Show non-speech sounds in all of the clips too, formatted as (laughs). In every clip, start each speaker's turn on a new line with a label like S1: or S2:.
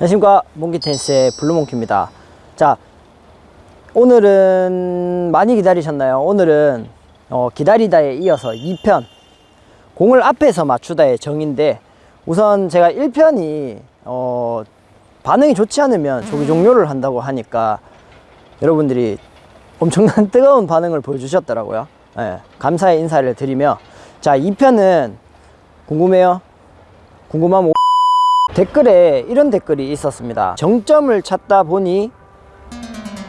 S1: 안녕하십니까. 몽키텐스의 블루몽키입니다. 자 오늘은 많이 기다리셨나요? 오늘은 어, 기다리다에 이어서 2편 공을 앞에서 맞추다의 정인데 우선 제가 1편이 어, 반응이 좋지 않으면 조기 종료를 한다고 하니까 여러분들이 엄청난 (laughs) 뜨거운 반응을 보여주셨더라고요. 예, 감사의 인사를 드리며. 자 2편은 궁금해요? 궁금하면 댓글에 이런 댓글이 있었습니다. 정점을 찾다 보니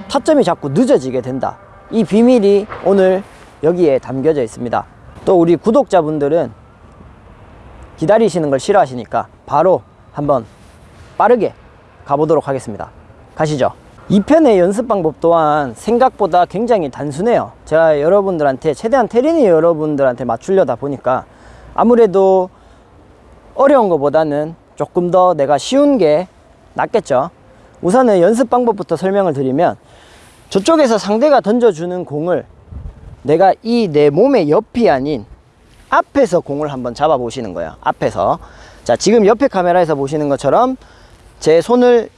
S1: 타점이 자꾸 늦어지게 된다. 이 비밀이 오늘 여기에 담겨져 있습니다. 또 우리 구독자분들은 기다리시는 걸 싫어하시니까 바로 한번 빠르게 가보도록 하겠습니다. 가시죠. 2편의 연습 방법 또한 생각보다 굉장히 단순해요. 제가 여러분들한테 최대한 테린이 여러분들한테 맞추려다 보니까 아무래도 어려운 것보다는 조금 더 내가 쉬운 게 낫겠죠. 우선은 연습 방법부터 설명을 드리면 저쪽에서 상대가 던져주는 공을 내가 이 내 몸의 옆이 아닌 앞에서 공을 한번 잡아 보시는 거예요 앞에서. 자 지금 옆에 카메라에서 보시는 것처럼 제 손을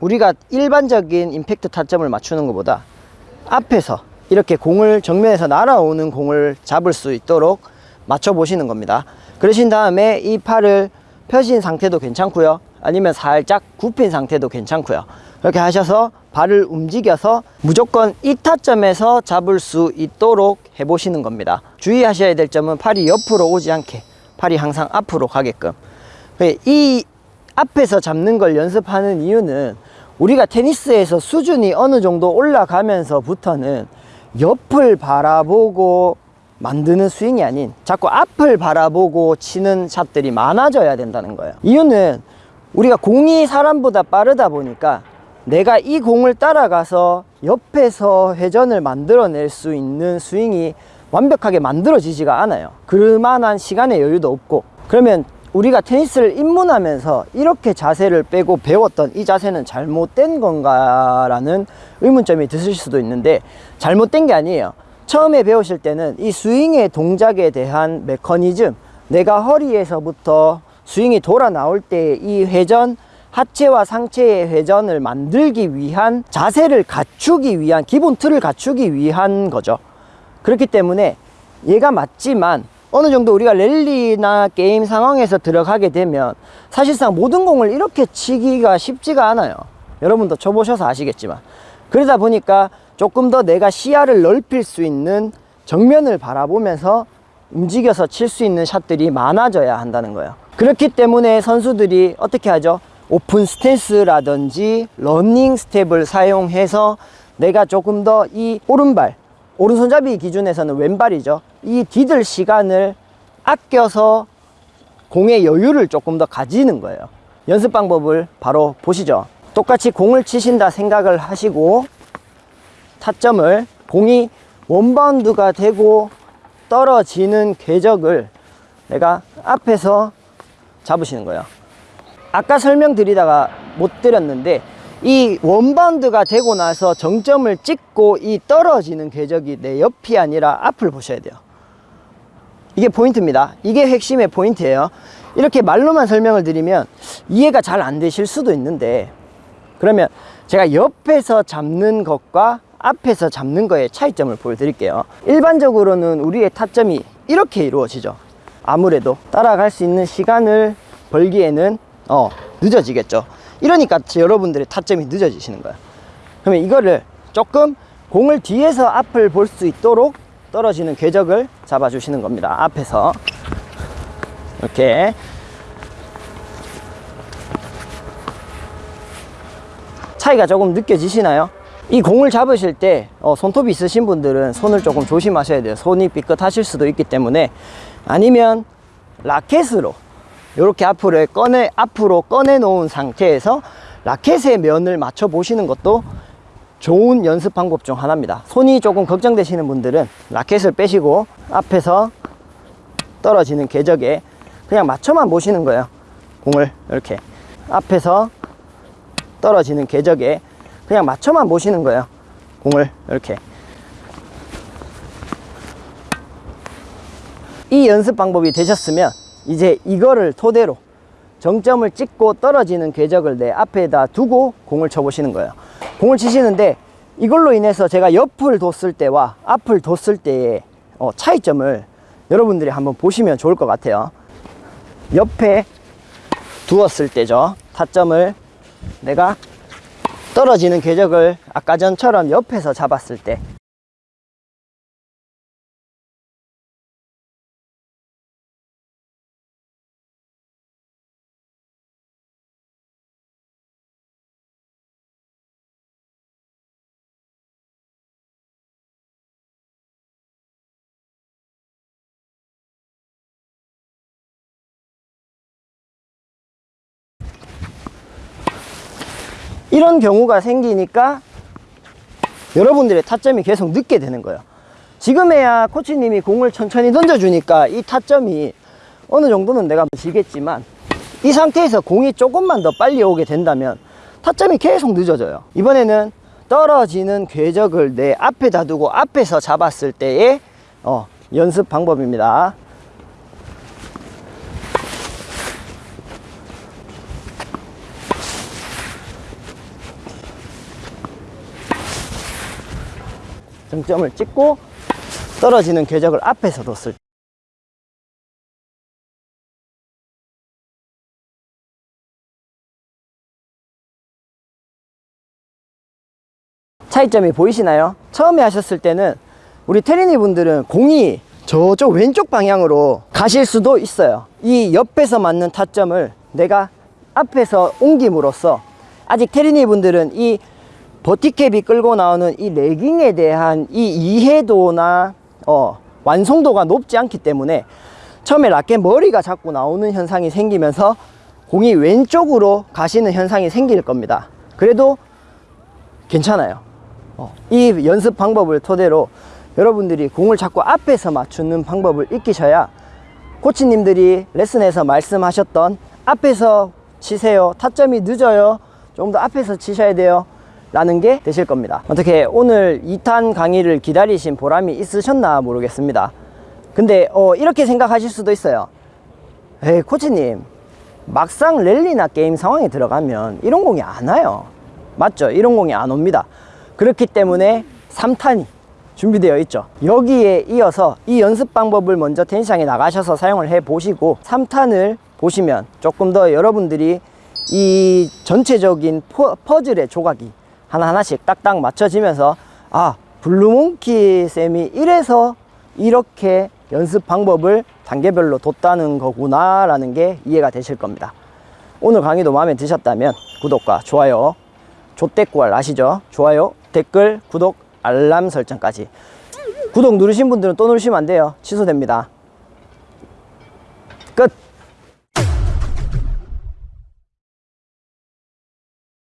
S1: 우리가 일반적인 임팩트 타점을 맞추는 것보다 앞에서 이렇게 공을 정면에서 날아오는 공을 잡을 수 있도록 맞춰 보시는 겁니다. 그러신 다음에 이 팔을 펴신 상태도 괜찮고요. 아니면 살짝 굽힌 상태도 괜찮고요. 이렇게 하셔서 발을 움직여서 무조건 이 타점에서 잡을 수 있도록 해 보시는 겁니다. 주의하셔야 될 점은 팔이 옆으로 오지 않게 팔이 항상 앞으로 가게끔. 이 앞에서 잡는 걸 연습하는 이유는 우리가 테니스에서 수준이 어느 정도 올라가면서부터는 옆을 바라보고 만드는 스윙이 아닌 자꾸 앞을 바라보고 치는 샷들이 많아져야 된다는 거예요. 이유는 우리가 공이 사람보다 빠르다 보니까 내가 이 공을 따라가서 옆에서 회전을 만들어낼 수 있는 스윙이 완벽하게 만들어지지가 않아요. 그만한 시간의 여유도 없고. 그러면 우리가 테니스를 입문하면서 이렇게 자세를 빼고 배웠던 이 자세는 잘못된 건가 라는 의문점이 드실 수도 있는데 잘못된 게 아니에요 처음에 배우실 때는 이 스윙의 동작에 대한 메커니즘 내가 허리에서부터 스윙이 돌아 나올 때 이 회전 하체와 상체의 회전을 만들기 위한 자세를 갖추기 위한 기본 틀을 갖추기 위한 거죠. 그렇기 때문에 얘가 맞지만 어느 정도 우리가 랠리나 게임 상황에서 들어가게 되면 사실상 모든 공을 이렇게 치기가 쉽지가 않아요. 여러분도 쳐보셔서 아시겠지만. 그러다 보니까 조금 더 내가 시야를 넓힐 수 있는 정면을 바라보면서 움직여서 칠 수 있는 샷들이 많아져야 한다는 거예요. 그렇기 때문에 선수들이 어떻게 하죠? 오픈 스탠스라든지 러닝 스텝을 사용해서 내가 조금 더 이 오른발 오른손잡이 기준에서는 왼발이죠. 이 디딜 시간을 아껴서 공의 여유를 조금 더 가지는 거예요. 연습 방법을 바로 보시죠. 똑같이 공을 치신다 생각을 하시고 타점을 공이 원바운드가 되고 떨어지는 궤적을 내가 앞에서 잡으시는 거예요. 아까 설명드리다가 못 드렸는데 이 원바운드가 되고 나서 정점을 찍고 이 떨어지는 궤적이 내 옆이 아니라 앞을 보셔야 돼요. 이게 포인트입니다. 이게 핵심의 포인트예요. 이렇게 말로만 설명을 드리면 이해가 잘 안 되실 수도 있는데 그러면 제가 옆에서 잡는 것과 앞에서 잡는 거의 차이점을 보여드릴게요. 일반적으로는 우리의 타점이 이렇게 이루어지죠. 아무래도 따라갈 수 있는 시간을 벌기에는 어 늦어지겠죠. 이러니까 여러분들의 타점이 늦어지시는 거예요 그러면 이거를 조금 공을 뒤에서 앞을 볼 수 있도록 떨어지는 궤적을 잡아 주시는 겁니다. 앞에서. 이렇게. 차이가 조금 느껴지시나요? 이 공을 잡으실 때 어, 손톱이 있으신 분들은 손을 조금 조심하셔야 돼요. 손이 삐끗하실 수도 있기 때문에. 아니면 라켓으로 이렇게 앞으로 꺼내 앞으로 꺼내 놓은 상태에서 라켓의 면을 맞춰 보시는 것도 좋은 연습 방법 중 하나입니다. 손이 조금 걱정되시는 분들은 라켓을 빼시고 앞에서 떨어지는 궤적에 그냥 맞춰만 보시는 거예요. 공을 이렇게. 앞에서 떨어지는 궤적에 그냥 맞춰만 보시는 거예요 공을 이렇게 이 연습 방법이 되셨으면 이제 이거를 토대로 정점을 찍고 떨어지는 궤적을 내 앞에다 두고 공을 쳐보시는 거예요. 공을 치시는데 이걸로 인해서 제가 옆을 뒀을 때와 앞을 뒀을 때의 어, 차이점을 여러분들이 한번 보시면 좋을 것 같아요. 옆에 두었을 때죠. 타점을 내가 떨어지는 궤적을 아까 전처럼 옆에서 잡았을 때 이런 경우가 생기니까 여러분들의 타점이 계속 늦게 되는 거예요. 지금에야 코치님이 공을 천천히 던져주니까 이 타점이 어느 정도는 내가 지겠지만 이 상태에서 공이 조금만 더 빨리 오게 된다면 타점이 계속 늦어져요. 이번에는 떨어지는 궤적을 내 앞에 다 두고 앞에서 잡았을 때의 어, 연습 방법입니다. 정점을 찍고 떨어지는 궤적을 앞에서 뒀을 때 차이점이 보이시나요? 처음에 하셨을 때는 우리 테리니 분들은 공이 저쪽 왼쪽 방향으로 가실 수도 있어요. 이 옆에서 맞는 타점을 내가 앞에서 옮김으로써 아직 테리니 분들은 이 버티캡이 끌고 나오는 이 레깅에 대한 이 이해도나 어, 완성도가 높지 않기 때문에 처음에 라켓 머리가 자꾸 나오는 현상이 생기면서 공이 왼쪽으로 가시는 현상이 생길 겁니다. 그래도 괜찮아요. 어, 이 연습 방법을 토대로 여러분들이 공을 자꾸 앞에서 맞추는 방법을 익히셔야 코치님들이 레슨에서 말씀하셨던 앞에서 치세요. 타점이 늦어요. 좀더 앞에서 치셔야 돼요. 라는 게 되실 겁니다. 어떻게 오늘 2탄 강의를 기다리신 보람이 있으셨나 모르겠습니다. 근데 어, 이렇게 생각하실 수도 있어요. 에이 코치님 막상 랠리나 게임 상황에 들어가면 이런 공이 안 와요. 맞죠? 이런 공이 안 옵니다. 그렇기 때문에 3탄이 준비되어 있죠. 여기에 이어서 이 연습 방법을 먼저 테니스장에 나가셔서 사용을 해 보시고 3탄을 보시면 조금 더 여러분들이 이 전체적인 퍼, 퍼즐의 조각이 하나하나씩 딱딱 맞춰지면서 아 블루몽키 쌤이 이래서 이렇게 연습 방법을 단계별로 뒀다는 거구나 라는 게 이해가 되실 겁니다. 오늘 강의도 마음에 드셨다면 구독과 좋아요 조댓구알 아시죠? 좋아요 댓글 구독 알람 설정까지. 구독 누르신 분들은 또 누르시면 안 돼요. 취소됩니다. 끝